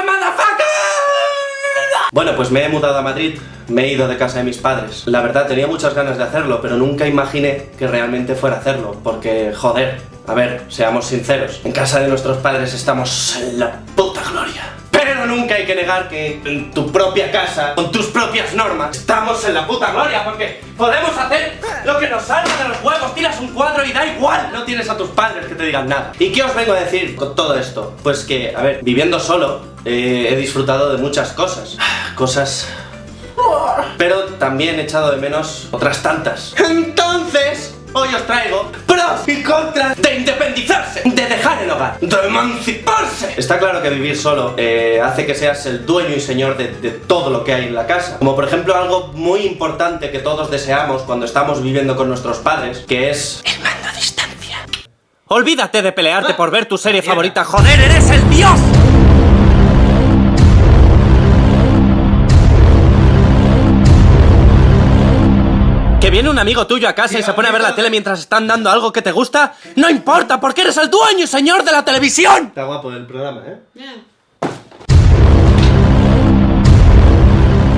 motherfucker? Bueno, pues me he mudado a Madrid, me he ido de casa de mis padres. La verdad, tenía muchas ganas de hacerlo, pero nunca imaginé que realmente fuera hacerlo, porque, joder, a ver, seamos sinceros, en casa de nuestros padres estamos en la puta gloria. Pero nunca hay que negar que en tu propia casa, con tus propias normas, estamos en la puta gloria, porque podemos hacer nos salga de los huevos, tiras un cuadro y da igual, no tienes a tus padres que te digan nada. ¿Y qué os vengo a decir con todo esto? Pues que, a ver, viviendo solo, eh, he disfrutado de muchas cosas. Cosas pero también he echado de menos otras tantas. Entonces, hoy os traigo pros y contras de independizarse, de dejar hogar, de emanciparse. Está claro que vivir solo eh, hace que seas el dueño y señor de, de todo lo que hay en la casa. Como por ejemplo algo muy importante que todos deseamos cuando estamos viviendo con nuestros padres, que es... El mando a distancia. Olvídate de pelearte por ver tu serie favorita, joder, eres el dios. Viene un amigo tuyo a casa y se pone a ver la tele mientras están dando algo que te gusta? ¡No importa, porque eres el dueño y señor de la televisión! Está guapo el programa, ¿eh?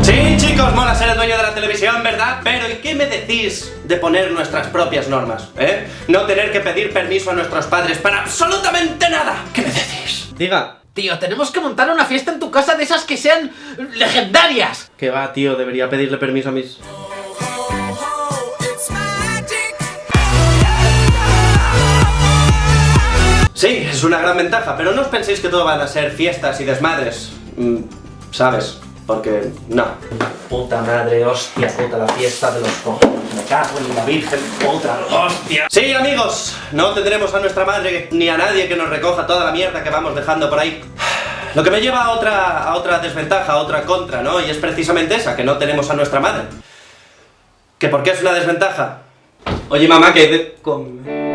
Sí, chicos, mola ser el dueño de la televisión, ¿verdad? Pero ¿y qué me decís de poner nuestras propias normas, eh? No tener que pedir permiso a nuestros padres para absolutamente nada. ¿Qué me decís? Diga. Tío, tenemos que montar una fiesta en tu casa de esas que sean legendarias. Que va, tío, debería pedirle permiso a mis... Sí, es una gran ventaja, pero no os penséis que todo van a ser fiestas y desmadres. Mm, ¿Sabes? Porque no. Puta madre, hostia, puta, la fiesta de los cojones. Me cago en la virgen, puta, hostia. Sí, amigos, no tendremos a nuestra madre ni a nadie que nos recoja toda la mierda que vamos dejando por ahí. Lo que me lleva a otra, a otra desventaja, a otra contra, ¿no? Y es precisamente esa, que no tenemos a nuestra madre. ¿Que por qué es una desventaja? Oye, mamá, que... de- con-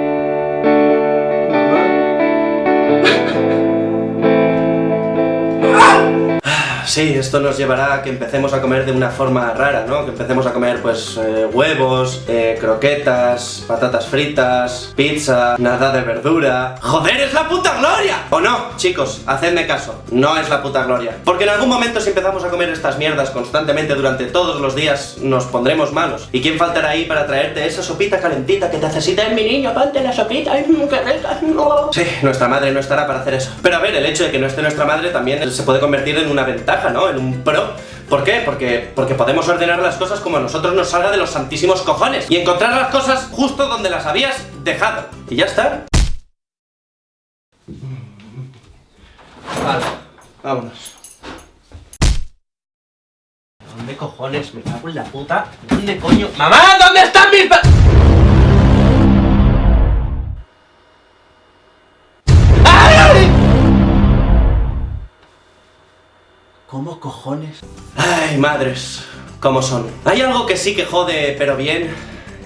Sí, esto nos llevará a que empecemos a comer de una forma rara, ¿no? Que empecemos a comer, pues, eh, huevos, eh, croquetas, patatas fritas, pizza, nada de verdura... ¡Joder, es la puta gloria! ¿O no? Chicos, hacedme caso, no es la puta gloria. Porque en algún momento si empezamos a comer estas mierdas constantemente durante todos los días, nos pondremos malos. ¿Y quién faltará ahí para traerte esa sopita calentita que te necesita mi niño? Ponte la sopita, ¡ay, qué rica! Sí, nuestra madre no estará para hacer eso. Pero a ver, el hecho de que no esté nuestra madre también se puede convertir en una ventaja, ¿no? En un pro. ¿Por qué? Porque, porque podemos ordenar las cosas como a nosotros nos salga de los santísimos cojones y encontrar las cosas justo donde las habías dejado. Y ya está. Vale, vámonos. ¿Dónde cojones? Me cago en la puta. ¿Dónde coño? ¡Mamá! ¿Dónde están mis cojones? Ay, madres, ¿cómo son? Hay algo que sí que jode, pero bien,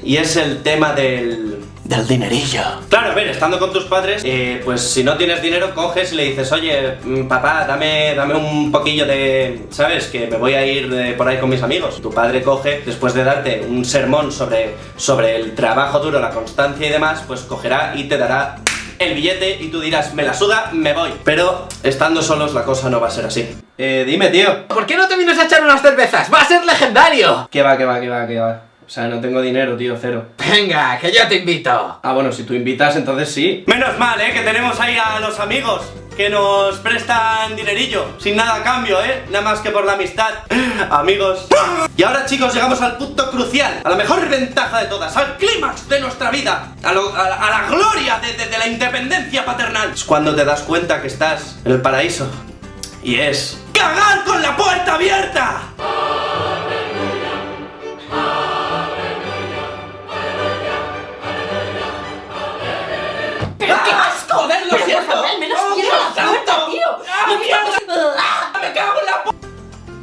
y es el tema del... del dinerillo. Claro, a ver, estando con tus padres, eh, pues si no tienes dinero, coges y le dices, oye, mm, papá, dame, dame un poquillo de... ¿Sabes? Que me voy a ir de por ahí con mis amigos. Tu padre coge, después de darte un sermón sobre, sobre el trabajo duro, la constancia y demás, pues cogerá y te dará el billete y tú dirás, me la suda, me voy. Pero estando solos la cosa no va a ser así. Eh, dime, tío. ¿Por qué no te vienes a echar unas cervezas? ¡Va a ser legendario! ¿Qué va, qué va, qué va, qué va? O sea, no tengo dinero, tío, cero. Venga, que yo te invito. Ah, bueno, si tú invitas, entonces sí. Menos mal, ¿eh? Que tenemos ahí a los amigos que nos prestan dinerillo, sin nada a cambio, ¿eh? Nada más que por la amistad. Amigos. Y ahora, chicos, llegamos al punto crucial, a la mejor ventaja de todas, al clímax de nuestra vida, a, la- gloria de, la independencia paternal. Es cuando te das cuenta que estás en el paraíso. Y es... ¡Cagar con la puerta abierta! ¡Pero qué asco! ¡Joder, lo Pero, siento! por favor, al menos ¡Oh, cierra Dios la puerta, santo! tío! ¡Ah, mierda! ¡Me cago en la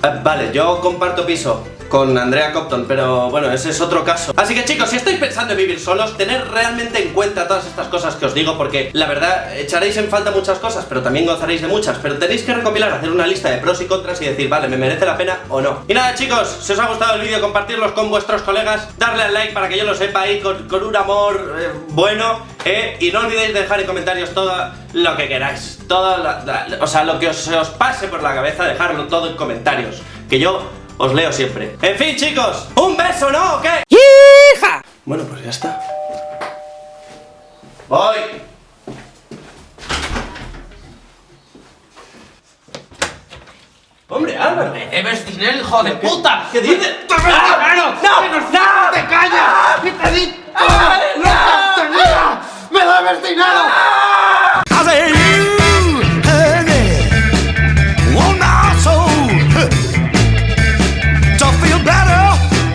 Ah, Vale, yo comparto piso. Con Andrea Compton, pero bueno, ese es otro caso. Así que chicos, si estáis pensando en vivir solos, tened realmente en cuenta todas estas cosas que os digo, porque la verdad, echaréis en falta muchas cosas, pero también gozaréis de muchas, pero tenéis que recopilar, hacer una lista de pros y contras y decir, vale, ¿me merece la pena o no? Y nada chicos, si os ha gustado el vídeo, compartirlos con vuestros colegas, darle al like para que yo lo sepa ahí con, un amor eh, bueno, eh, y no olvidéis dejar en comentarios todo lo que queráis, todo, o sea, lo que os, os pase por la cabeza, dejarlo todo en comentarios, que yo os leo siempre. En fin chicos, un beso, ¿no? ¿O qué? ¡Hija! Bueno, pues ya está. Voy. Hombre, Álvaro. ¡Me debes dinero, hijo de puta! ¿Qué dices? ¡Te ves dinero! ¡No! ¡Que nos- ¡No! ¡Te callas! ¡Que te di ¡Ah! tenía! ¡Me debes dinero! ¡Ah!